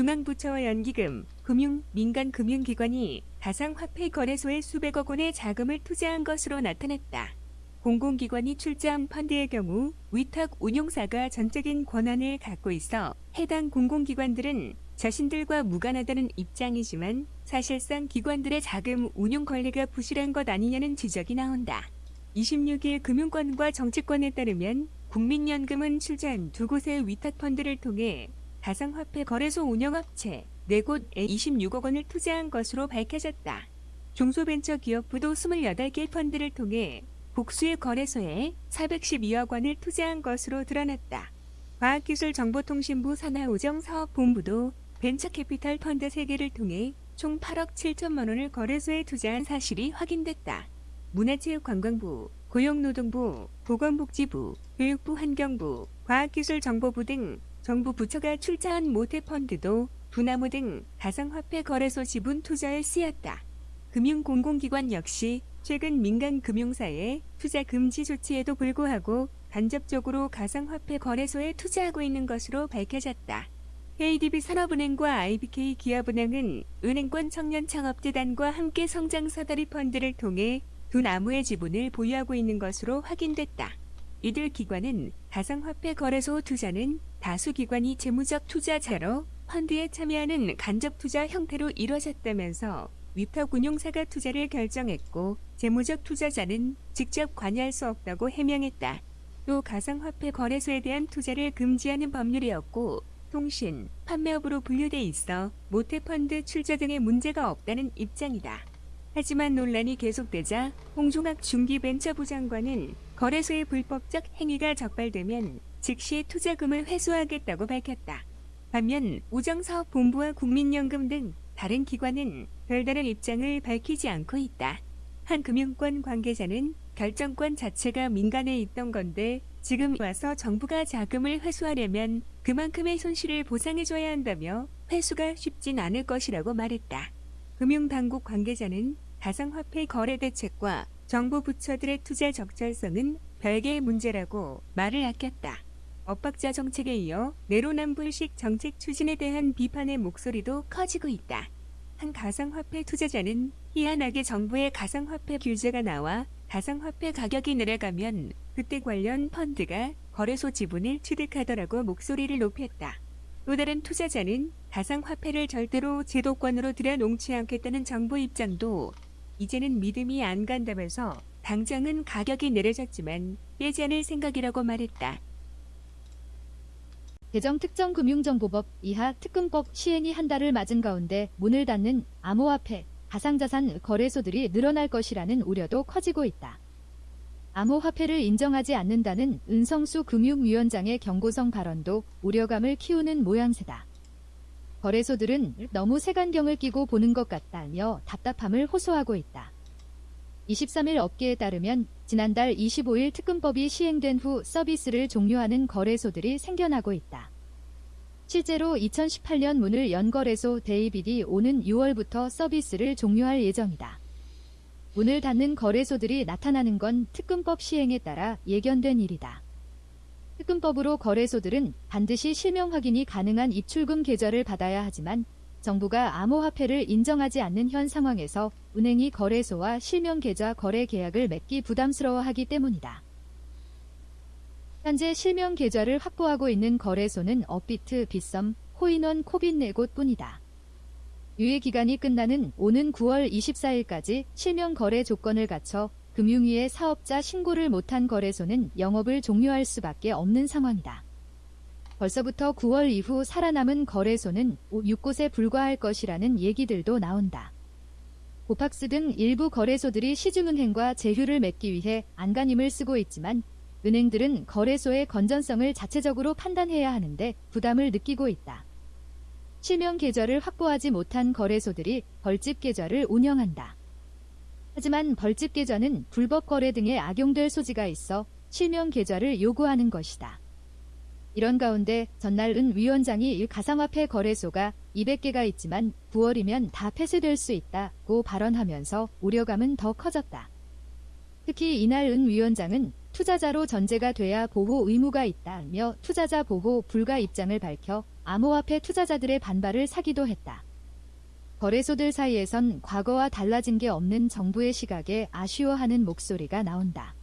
중앙부처와 연기금, 금융, 민간 금융기관이 가상화폐 거래소에 수백억 원의 자금을 투자한 것으로 나타났다. 공공기관이 출자한 펀드의 경우 위탁 운용사가 전적인 권한을 갖고 있어 해당 공공기관들은 자신들과 무관하다는 입장이지만 사실상 기관들의 자금 운용 관리가 부실한 것 아니냐는 지적이 나온다. 26일 금융권과 정치권에 따르면 국민연금은 출자한 두 곳의 위탁 펀드를 통해 가상화폐 거래소 운영업체 4곳에 26억 원을 투자한 것으로 밝혀졌다. 중소벤처기업부도 28개 펀드를 통해 복수의 거래소에 412억 원을 투자한 것으로 드러났다. 과학기술정보통신부 산하우정사업본부도 벤처캐피탈 펀드 3개를 통해 총 8억 7천만 원을 거래소에 투자한 사실이 확인됐다. 문화체육관광부, 고용노동부, 보건복지부, 교육부 환경부, 과학기술정보부 등 정부 부처가 출자한 모태펀드도 두나무 등 가상화폐 거래소 지분 투자에 쓰였다. 금융공공기관 역시 최근 민간 금융사의 투자 금지 조치에도 불구하고 간접적으로 가상화폐 거래소에 투자하고 있는 것으로 밝혀졌다. KDB 산업은행과 IBK 기업은행은 은행권 청년창업재단과 함께 성장사다리 펀드를 통해 두 나무의 지분을 보유하고 있는 것으로 확인됐다. 이들 기관은 가상화폐 거래소 투자는 다수 기관이 재무적 투자자로 펀드에 참여하는 간접 투자 형태로 이뤄졌다면서 위탁 운용사가 투자를 결정했고 재무적 투자자는 직접 관여할 수 없다고 해명했다. 또 가상화폐 거래소에 대한 투자를 금지하는 법률이었고 통신, 판매업으로 분류돼 있어 모태펀드 출자 등의 문제가 없다는 입장이다. 하지만 논란이 계속되자 홍종학 중기벤처부 장관은 거래소의 불법적 행위가 적발되면 즉시 투자금을 회수하겠다고 밝혔다. 반면 우정사업본부와 국민연금 등 다른 기관은 별다른 입장을 밝히지 않고 있다. 한 금융권 관계자는 결정권 자체가 민간에 있던 건데 지금 와서 정부가 자금을 회수하려면 그만큼의 손실을 보상해줘야 한다며 회수가 쉽진 않을 것이라고 말했다. 금융당국 관계자는 가상화폐 거래 대책과 정부 부처들의 투자 적절성은 별개의 문제라고 말을 아꼈다. 엇박자 정책에 이어 내로남불식 정책 추진에 대한 비판의 목소리도 커지고 있다. 한 가상화폐 투자자는 희한하게 정부의 가상화폐 규제가 나와 가상화폐 가격이 내려가면 그때 관련 펀드가 거래소 지분을 취득하더라고 목소리를 높였다. 또 다른 투자자는 가상화폐를 절대로 제도권으로 들여놓지 않겠다는 정부 입장도 이제는 믿음이 안 간다면서 당장은 가격이 내려졌지만 빼지 않을 생각이라고 말했다. 개정 특정금융정보법 이하 특금법 시행이 한 달을 맞은 가운데 문을 닫는 암호화폐, 가상자산 거래소들이 늘어날 것이라는 우려도 커지고 있다. 암호화폐를 인정하지 않는다는 은성수 금융위원장의 경고성 발언도 우려감을 키우는 모양새다. 거래소들은 너무 색안경을 끼고 보는 것 같다며 답답함을 호소하고 있다. 23일 업계에 따르면 지난달 25일 특금법이 시행된 후 서비스를 종료하는 거래소들이 생겨나고 있다. 실제로 2018년 문을 연 거래소 데이비디 오는 6월부터 서비스를 종료할 예정이다. 문을 닫는 거래소들이 나타나는 건 특금법 시행에 따라 예견된 일이다. 특금법으로 거래소들은 반드시 실명 확인이 가능한 입출금 계좌를 받아야 하지만 정부가 암호화폐를 인정하지 않는 현 상황에서 은행이 거래소와 실명 계좌 거래 계약을 맺기 부담스러워하기 때문이다. 현재 실명 계좌를 확보하고 있는 거래소는 업비트, 빗썸, 코인원, 코빗 네곳 뿐이다. 유예 기간이 끝나는 오는 9월 24일까지 실명 거래 조건을 갖춰 금융위에 사업자 신고를 못한 거래소는 영업을 종료할 수밖에 없는 상황이다. 벌써부터 9월 이후 살아남은 거래소는 6곳에 불과할 것이라는 얘기들도 나온다. 고팍스 등 일부 거래소들이 시중은행과 제휴를 맺기 위해 안간힘을 쓰고 있지만 은행들은 거래소의 건전성을 자체적으로 판단해야 하는데 부담을 느끼고 있다. 실명 계좌를 확보하지 못한 거래소들이 벌집 계좌를 운영한다. 하지만 벌집 계좌는 불법 거래 등에 악용될 소지가 있어 실명 계좌를 요구하는 것이다. 이런 가운데 전날 은 위원장이 가상화폐 거래소가 200개가 있지만 9월이면 다 폐쇄될 수 있다고 발언하면서 우려감은 더 커졌다. 특히 이날 은 위원장은 투자자로 전제가 돼야 보호 의무가 있다며 투자자 보호 불가 입장을 밝혀 암호화폐 투자자들의 반발을 사기도 했다. 거래소들 사이에선 과거와 달라진 게 없는 정부의 시각에 아쉬워하는 목소리가 나온다.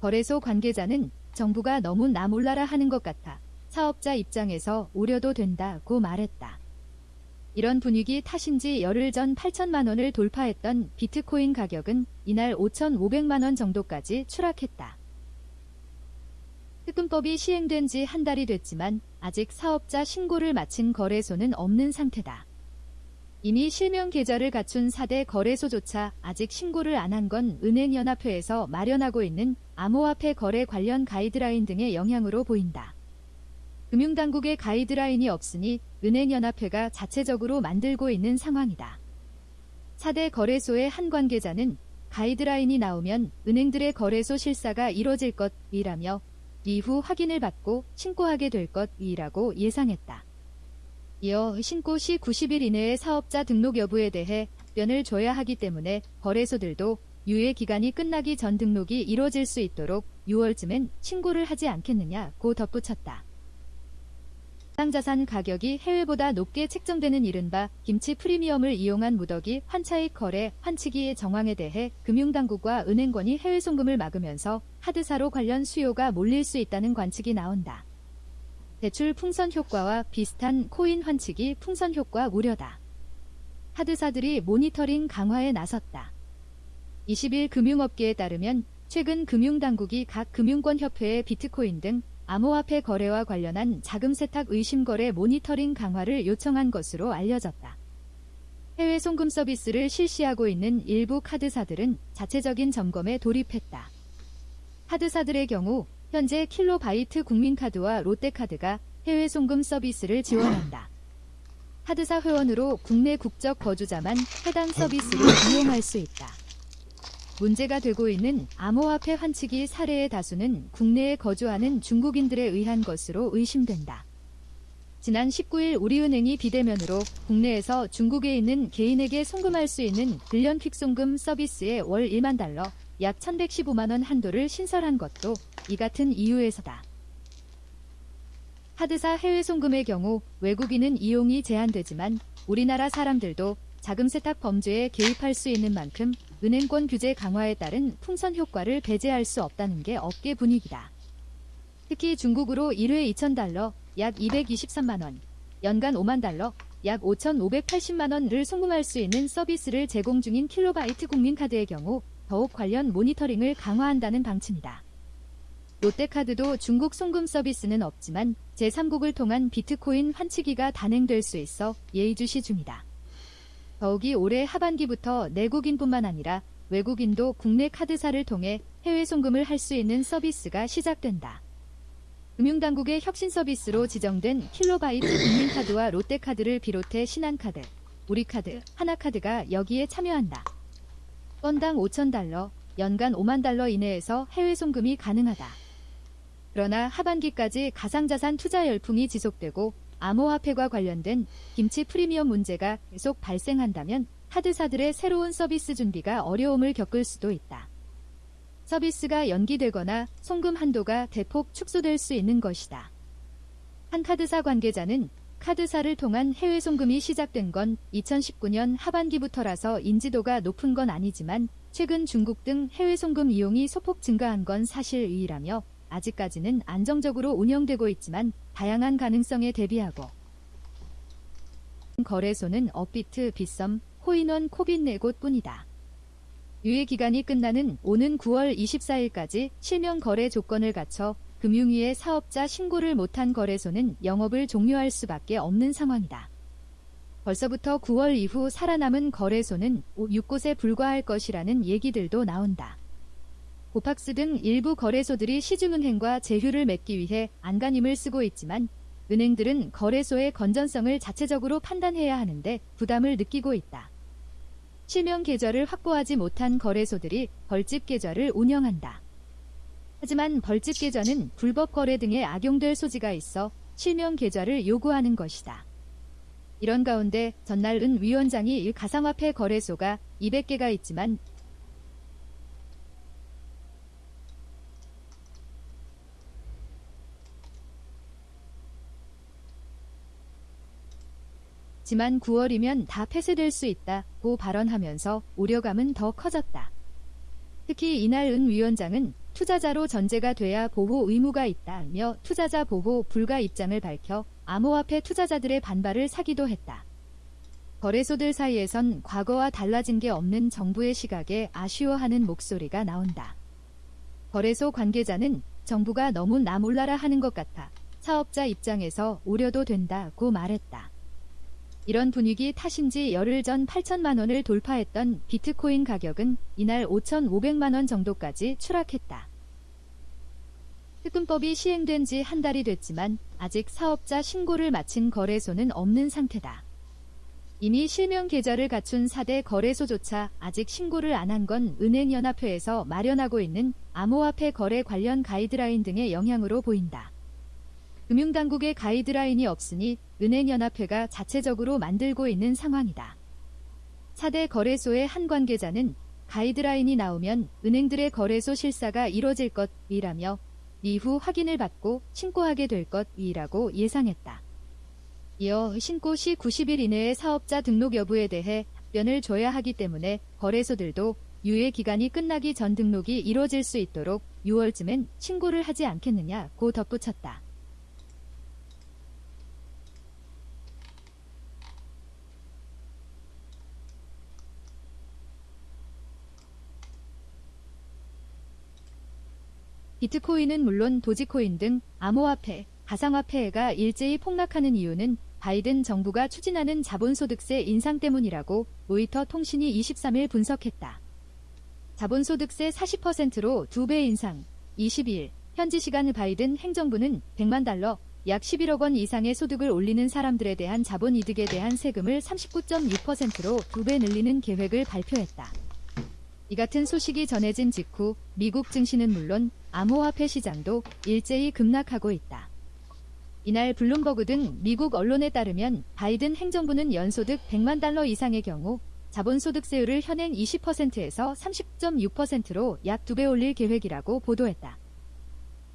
거래소 관계자는 정부가 너무 나 몰라라 하는 것 같아 사업자 입장에서 우려도 된다고 말했다. 이런 분위기 탓인지 열흘 전 8천만 원을 돌파했던 비트코인 가격은 이날 5,500만 원 정도까지 추락했다. 특금법이 시행된 지 한 달이 됐지만 아직 사업자 신고를 마친 거래소는 없는 상태다. 이미 실명 계좌를 갖춘 4대 거래소조차 아직 신고를 안 한 건 은행연합회에서 마련하고 있는 암호화폐 거래 관련 가이드라인 등의 영향으로 보인다. 금융당국의 가이드라인이 없으니 은행연합회가 자체적으로 만들고 있는 상황이다. 4대 거래소의 한 관계자는 가이드라인이 나오면 은행들의 거래소 실사가 이뤄질 것이라며 이후 확인을 받고 신고하게 될 것이라고 예상했다. 이어 신고 시 90일 이내의 사업자 등록 여부에 대해 답변을 줘야 하기 때문에 거래소들도 유예 기간이 끝나기 전 등록이 이뤄질 수 있도록 6월쯤엔 신고를 하지 않겠느냐고 덧붙였다. 해당자산 가격이 해외보다 높게 책정되는 이른바 김치 프리미엄을 이용한 무더기 환차익 거래 환치기의 정황에 대해 금융당국과 은행권이 해외 송금을 막으면서 하드사로 관련 수요가 몰릴 수 있다는 관측이 나온다. 대출 풍선 효과와 비슷한 코인 환치기 풍선 효과 우려다. 하드사들이 모니터링 강화에 나섰다. 20일 금융업계에 따르면 최근 금융당국이 각 금융권협회에 비트코인 등 암호화폐 거래와 관련한 자금 세탁 의심 거래 모니터링 강화를 요청한 것으로 알려졌다. 해외 송금 서비스를 실시하고 있는 일부 카드사들은 자체적인 점검에 돌입했다. 카드사들의 경우 현재 킬로바이트 국민카드와 롯데카드가 해외 송금 서비스를 지원한다. 카드사 회원으로 국내 국적 거주자만 해당 서비스를 이용할 수 있다. 문제가 되고 있는 암호화폐 환치기 사례의 다수는 국내에 거주하는 중국인들에 의한 것으로 의심된다. 지난 19일 우리은행이 비대면으로 국내에서 중국에 있는 개인에게 송금할 수 있는 빌런 퀵송금 서비스의 월 1만 달러, 약 1115만 원 한도를 신설한 것도 이 같은 이유에서다. 카드사 해외 송금의 경우 외국인은 이용이 제한되지만 우리나라 사람들도 자금 세탁 범죄에 개입할 수 있는 만큼 은행권 규제 강화에 따른 풍선 효과를 배제할 수 없다는 게 업계 분위기다. 특히 중국으로 1회 2,000달러, 약 223만원, 연간 5만 달러, 약 5,580만원을 송금할 수 있는 서비스를 제공 중인 KB 국민카드의 경우 더욱 관련 모니터링을 강화한다는 방침이다. 롯데카드도 중국 송금 서비스는 없지만 제3국을 통한 비트코인 환치기가 단행될 수 있어 예의주시 중이다. 더욱이 올해 하반기부터 내국인뿐만 아니라 외국인도 국내 카드사를 통해 해외 송금을 할 수 있는 서비스가 시작된다. 금융당국의 혁신 서비스로 지정된 킬로바이트 국민카드와 롯데카드를 비롯해 신한카드, 우리카드, 하나카드가 여기에 참여한다. 건당 5천달러, 연간 5만 달러 이내에서 해외 송금이 가능하다. 그러나 하반기까지 가상자산 투자 열풍이 지속되고 암호화폐과 관련된 김치 프리미엄 문제가 계속 발생한다면 카드사들의 새로운 서비스 준비가 어려움을 겪을 수도 있다. 서비스가 연기되거나 송금 한도가 대폭 축소될 수 있는 것이다. 한 카드사 관계자는 카드사를 통한 해외 송금이 시작된 건 2019년 하반기부터라서 인지도가 높은 건 아니지만 최근 중국 등 해외 송금 이용이 소폭 증가한 건 사실 이라며 아직까지는 안정적으로 운영되고 있지만 다양한 가능성에 대비하고 거래소는 업비트, 빗썸, 호인원, 코빗네곳 뿐이다. 유예 기간이 끝나는 오는 9월 24일까지 실명 거래 조건을 갖춰 금융위에 사업자 신고를 못한 거래소는 영업을 종료할 수밖에 없는 상황이다. 벌써부터 9월 이후 살아남은 거래소는 6곳에 불과할 것이라는 얘기들도 나온다. 고팍스 등 일부 거래소들이 시중은행과 제휴를 맺기 위해 안간힘을 쓰고 있지만 은행들은 거래소의 건전성을 자체적으로 판단해야 하는데 부담을 느끼고 있다. 실명 계좌를 확보하지 못한 거래소들이 벌집 계좌를 운영한다. 하지만 벌집 계좌는 불법 거래 등에 악용될 소지가 있어 실명 계좌를 요구하는 것이다. 이런 가운데 전날 은 위원장이 가상화폐 거래소가 200개가 있지만 지만 9월이면 다 폐쇄될 수 있다고 발언하면서 우려감은 더 커졌다. 특히 이날 은 위원장은 투자자로 전제가 돼야 보호 의무가 있다며 투자자 보호 불가 입장을 밝혀 암호화폐 투자자들의 반발을 사기도 했다. 거래소들 사이에선 과거와 달라진 게 없는 정부의 시각에 아쉬워하는 목소리가 나온다. 거래소 관계자는 정부가 너무 나 몰라라 하는 것 같아 사업자 입장에서 우려도 된다고 말했다. 이런 분위기 탓인지 열흘 전 8천만 원을 돌파했던 비트코인 가격은 이날 5,500만 원 정도까지 추락했다. 특근법이 시행된 지 한 달이 됐지만 아직 사업자 신고를 마친 거래소는 없는 상태다. 이미 실명 계좌를 갖춘 4대 거래소조차 아직 신고를 안 한 건 은행연합회에서 마련하고 있는 암호화폐 거래 관련 가이드라인 등의 영향으로 보인다. 금융당국의 가이드라인이 없으니 은행연합회가 자체적으로 만들고 있는 상황이다. 4대 거래소의 한 관계자는 가이드라인이 나오면 은행들의 거래소 실사가 이뤄질 것이라며 이후 확인을 받고 신고하게 될 것이라고 예상했다. 이어 신고 시 90일 이내의 사업자 등록 여부에 대해 답변을 줘야 하기 때문에 거래소들도 유예 기간이 끝나기 전 등록이 이뤄질 수 있도록 6월쯤엔 신고를 하지 않겠느냐고 덧붙였다. 비트코인은 물론 도지코인 등 암호화폐, 가상화폐가 일제히 폭락하는 이유는 바이든 정부가 추진하는 자본소득세 인상 때문이라고 로이터 통신이 23일 분석했다. 자본소득세 40%로 2배 인상, 22일 현지 시간 바이든 행정부는 100만 달러, 약 11억 원 이상의 소득을 올리는 사람들에 대한 자본 이득에 대한 세금을 39.6%로 2배 늘리는 계획을 발표했다. 이 같은 소식이 전해진 직후 미국 증시는 물론 암호화폐 시장도 일제히 급락하고 있다. 이날 블룸버그 등 미국 언론에 따르면 바이든 행정부는 연소득 100만 달러 이상의 경우 자본소득세율을 현행 20%에서 30.6%로 약 2배 올릴 계획이라고 보도했다.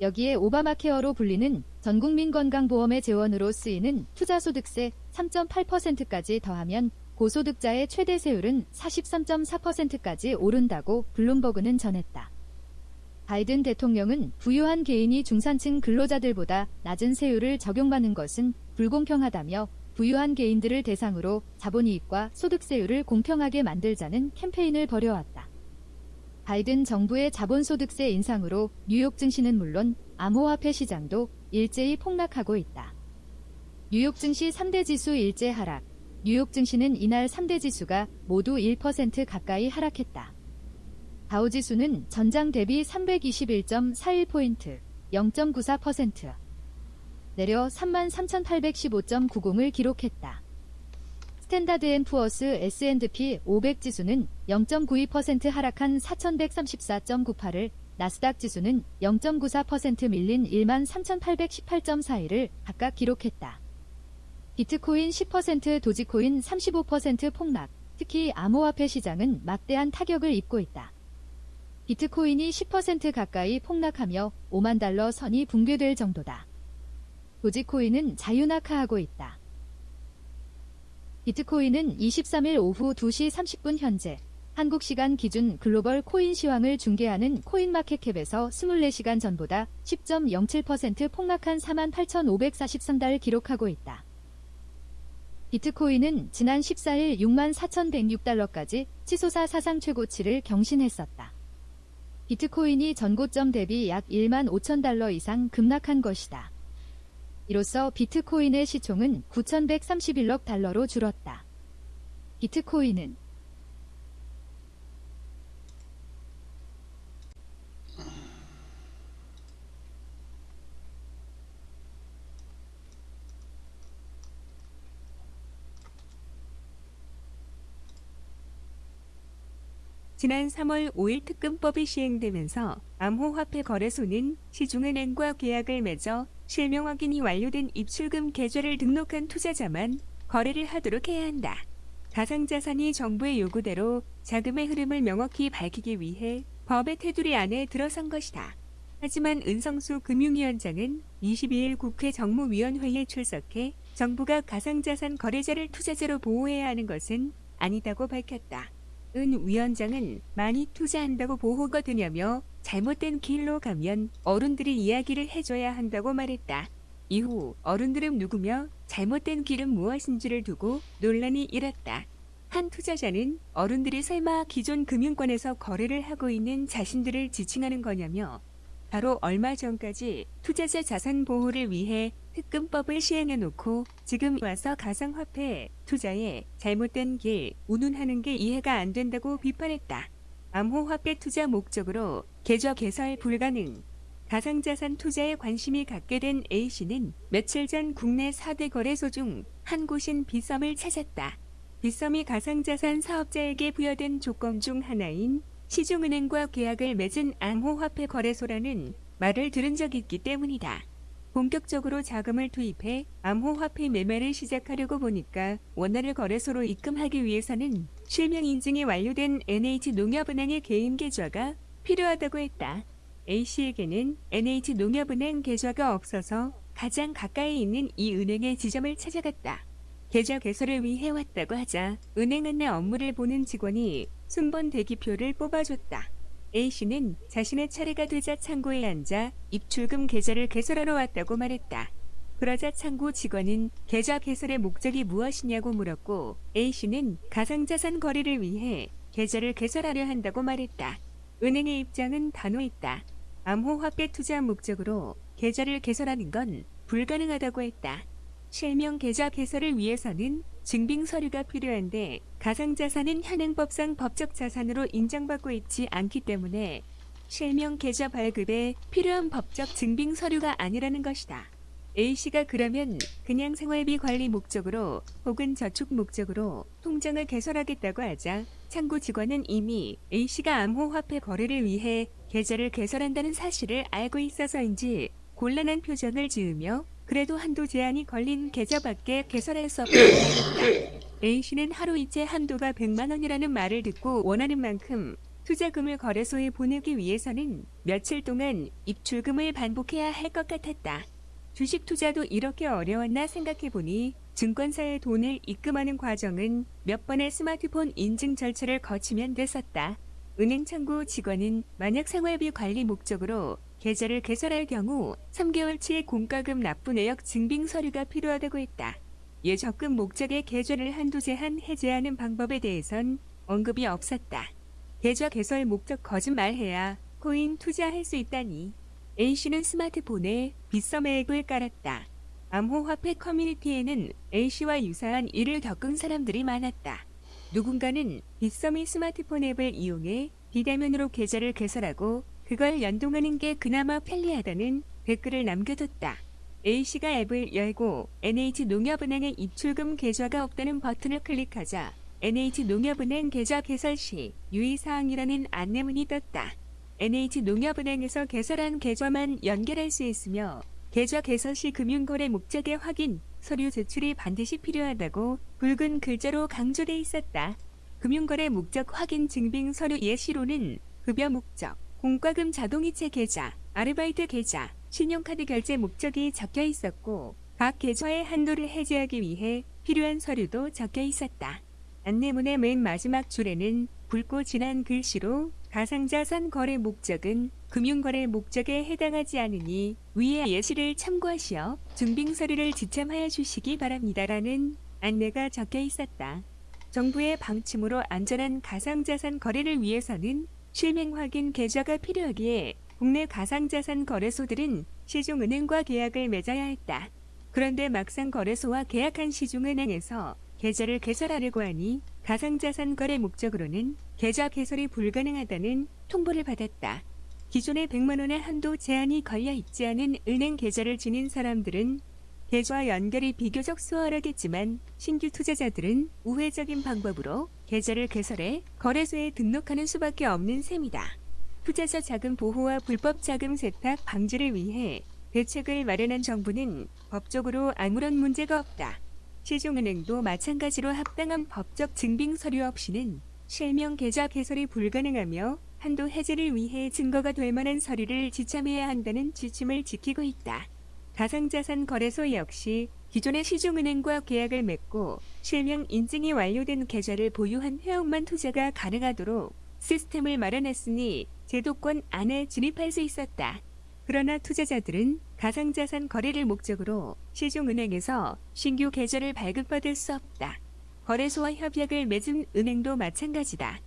여기에 오바마 케어로 불리는 전국민 건강보험의 재원으로 쓰이는 투자소득세 3.8%까지 더하면 고소득자의 최대 세율은 43.4%까지 오른다고 블룸버그는 전했다. 바이든 대통령은 부유한 개인이 중산층 근로자들보다 낮은 세율을 적용받는 것은 불공평하다며 부유한 개인들을 대상으로 자본이익과 소득세율을 공평하게 만들자는 캠페인을 벌여왔다. 바이든 정부의 자본소득세 인상으로 뉴욕 증시는 물론 암호화폐 시장도 일제히 폭락하고 있다. 뉴욕 증시 3대 지수 일제 하락, 뉴욕 증시는 이날 3대 지수가 모두 1% 가까이 하락했다. 다우지수는 전장 대비 321.41포인트, 0.94%, 내려 33,815.90을 기록했다. 스탠다드 앤 푸어스 S&P 500 지수는 0.92% 하락한 4,134.98을, 나스닥 지수는 0.94% 밀린 13,818.41을 각각 기록했다. 비트코인 10% 도지코인 35% 폭락, 특히 암호화폐 시장은 막대한 타격을 입고 있다. 비트코인이 10% 가까이 폭락하며 5만 달러 선이 붕괴될 정도다. 도지코인은 자유낙하하고 있다. 비트코인은 23일 오후 2시 30분 현재 한국 시간 기준 글로벌 코인 시황을 중계하는 코인마켓캡에서 24시간 전보다 10.07% 폭락한 48,543달을 기록하고 있다. 비트코인은 지난 14일 6만 4,106달러까지 치솟아 사상 최고치를 경신했었다. 비트코인이 전고점 대비 약 1만 5천 달러 이상 급락한 것이다. 이로써 비트코인의 시총은 9,131억 달러로 줄었다. 비트코인은 지난 3월 5일 특금법이 시행되면서 암호화폐 거래소는 시중은행과 계약을 맺어 실명 확인이 완료된 입출금 계좌를 등록한 투자자만 거래를 하도록 해야 한다. 가상자산이 정부의 요구대로 자금의 흐름을 명확히 밝히기 위해 법의 테두리 안에 들어선 것이다. 하지만 은성수 금융위원장은 22일 국회 정무위원회에 출석해 정부가 가상자산 거래자를 투자자로 보호해야 하는 것은 아니다고 밝혔다. 은 위원장은 많이 투자한다고 보호가 되냐며 잘못된 길로 가면 어른들이 이야기를 해줘야 한다고 말했다. 이후 어른들은 누구며 잘못된 길은 무엇인지를 두고 논란이 일었다. 한 투자자는 어른들이 설마 기존 금융권에서 거래를 하고 있는 자신들을 지칭하는 거냐며 바로 얼마 전까지 투자자 자산 보호를 위해 특금법을 시행해 놓고 지금 와서 가상화폐 투자에 잘못된 길 운운하는 게 이해가 안 된다고 비판했다. 암호화폐 투자 목적으로 계좌 개설 불가능. 가상자산 투자에 관심이 갖게 된 A씨는 며칠 전 국내 4대 거래소 중 한 곳인 비썸을 찾았다. 비썸이 가상자산 사업자에게 부여된 조건 중 하나인 시중은행과 계약을 맺은 암호화폐 거래소라는 말을 들은 적이 있기 때문이다. 본격적으로 자금을 투입해 암호화폐 매매를 시작하려고 보니까 원화를 거래소로 입금하기 위해서는 실명 인증이 완료된 NH농협은행의 개인 계좌가 필요하다고 했다. A씨에게는 NH농협은행 계좌가 없어서 가장 가까이 있는 이 은행의 지점을 찾아갔다. 계좌 개설을 위해 왔다고 하자 은행 안내 업무를 보는 직원이 순번 대기표를 뽑아줬다. A씨는 자신의 차례가 되자 창고에 앉아 입출금 계좌를 개설하러 왔다고 말했다. 그러자 창고 직원은 계좌 개설의 목적이 무엇이냐고 물었고 A씨는 가상자산 거래를 위해 계좌를 개설하려 한다고 말했다. 은행의 입장은 단호했다. 암호화폐 투자 목적으로 계좌를 개설하는 건 불가능하다고 했다. 실명 계좌 개설을 위해서는 증빙 서류가 필요한데 가상자산은 현행법상 법적 자산으로 인정받고 있지 않기 때문에 실명 계좌 발급에 필요한 법적 증빙 서류가 아니라는 것이다. A씨가 그러면 그냥 생활비 관리 목적으로 혹은 저축 목적으로 통장을 개설하겠다고 하자 창구 직원은 이미 A씨가 암호화폐 거래를 위해 계좌를 개설한다는 사실을 알고 있어서인지 곤란한 표정을 지으며 그래도 한도 제한이 걸린 계좌밖에 개설할 수 말했다. A씨는 하루 이체 한도가 100만 원이라는 말을 듣고 원하는 만큼 투자금을 거래소에 보내기 위해서는 며칠 동안 입출금을 반복해야 할 것 같았다. 주식 투자도 이렇게 어려웠나 생각해보니 증권사에 돈을 입금하는 과정은 몇 번의 스마트폰 인증 절차를 거치면 됐었다. 은행 창구 직원은 만약 생활비 관리 목적으로 계좌를 개설할 경우 3개월치의 공과금 납부 내역 증빙 서류가 필요하다고 했다. 예 적금 목적의 계좌를 한도 제한 해제하는 방법에 대해선 언급이 없었다. 계좌 개설 목적 거짓말해야 코인 투자할 수 있다니. A씨는 스마트폰에 빗썸 앱을 깔았다. 암호화폐 커뮤니티에는 A씨와 유사한 일을 겪은 사람들이 많았다. 누군가는 빗썸이 스마트폰 앱을 이용해 비대면으로 계좌를 개설하고 그걸 연동하는 게 그나마 편리하다는 댓글을 남겨뒀다. A씨가 앱을 열고 NH농협은행의 입출금 계좌가 없다는 버튼을 클릭하자 NH농협은행 계좌 개설 시 유의사항이라는 안내문이 떴다. NH농협은행에서 개설한 계좌만 연결할 수 있으며 계좌 개설 시 금융거래 목적의 확인, 서류 제출이 반드시 필요하다고 붉은 글자로 강조돼 있었다. 금융거래 목적 확인 증빙 서류 예시로는 급여 목적, 공과금 자동이체 계좌, 아르바이트 계좌, 신용카드 결제 목적이 적혀 있었고 각 계좌의 한도를 해제하기 위해 필요한 서류도 적혀 있었다. 안내문의 맨 마지막 줄에는 붉고 진한 글씨로 가상자산 거래 목적은 금융거래 목적에 해당하지 않으니 위의 예시를 참고하시어 증빙 서류를 지참하여 주시기 바랍니다라는 안내가 적혀 있었다. 정부의 방침으로 안전한 가상자산 거래를 위해서는 실명 확인 계좌가 필요하기에 국내 가상자산 거래소들은 시중은행과 계약을 맺어야 했다. 그런데 막상 거래소와 계약한 시중은행에서 계좌를 개설하려고 하니 가상자산 거래 목적으로는 계좌 개설이 불가능하다는 통보를 받았다. 기존의 100만 원의 한도 제한이 걸려 있지 않은 은행 계좌를 지닌 사람들은 계좌 연결이 비교적 수월하겠지만 신규 투자자들은 우회적인 방법으로 계좌를 개설해 거래소에 등록하는 수밖에 없는 셈이다. 투자자 자금 보호와 불법 자금 세탁 방지를 위해 대책을 마련한 정부는 법적으로 아무런 문제가 없다. 시중은행도 마찬가지로 합당한 법적 증빙 서류 없이는 실명 계좌 개설이 불가능하며 한도 해제를 위해 증거가 될 만한 서류를 지참해야 한다는 지침을 지키고 있다. 가상자산 거래소 역시 기존의 시중은행과 계약을 맺고 실명 인증이 완료된 계좌를 보유한 회원만 투자가 가능하도록 시스템을 마련했으니 제도권 안에 진입할 수 있었다. 그러나 투자자들은 가상자산 거래를 목적으로 시중은행에서 신규 계좌를 발급받을 수 없다. 거래소와 협약을 맺은 은행도 마찬가지다.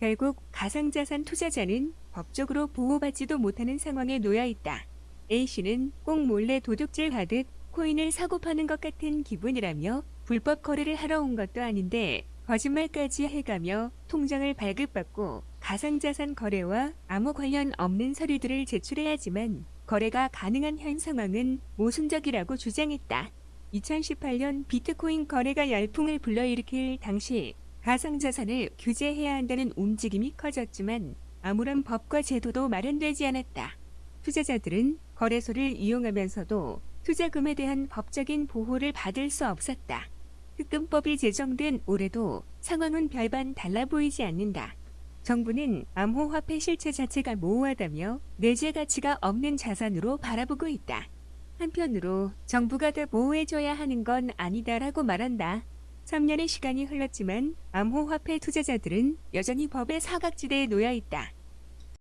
결국 가상자산 투자자는 법적으로 보호받지도 못하는 상황에 놓여 있다. A씨는 꼭 몰래 도둑질 하듯 코인을 사고 파는 것 같은 기분이라며 불법 거래를 하러 온 것도 아닌데 거짓말까지 해가며 통장을 발급받고 가상자산 거래와 아무 관련 없는 서류들을 제출해야지만 거래가 가능한 현 상황은 모순적이라고 주장했다. 2018년 비트코인 거래가 열풍을 불러일으킬 당시 가상자산을 규제해야 한다는 움직임이 커졌지만 아무런 법과 제도도 마련되지 않았다. 투자자들은 거래소를 이용하면서도 투자금에 대한 법적인 보호를 받을 수 없었다. 특금법이 제정된 올해도 상황은 별반 달라 보이지 않는다. 정부는 암호화폐 실체 자체가 모호하다며 내재 가치가 없는 자산으로 바라보고 있다. 한편으로 정부가 더 보호해줘야 하는 건 아니다라고 말한다. 3년의 시간이 흘렀지만 암호화폐 투자자들은 여전히 법의 사각지대에 놓여 있다.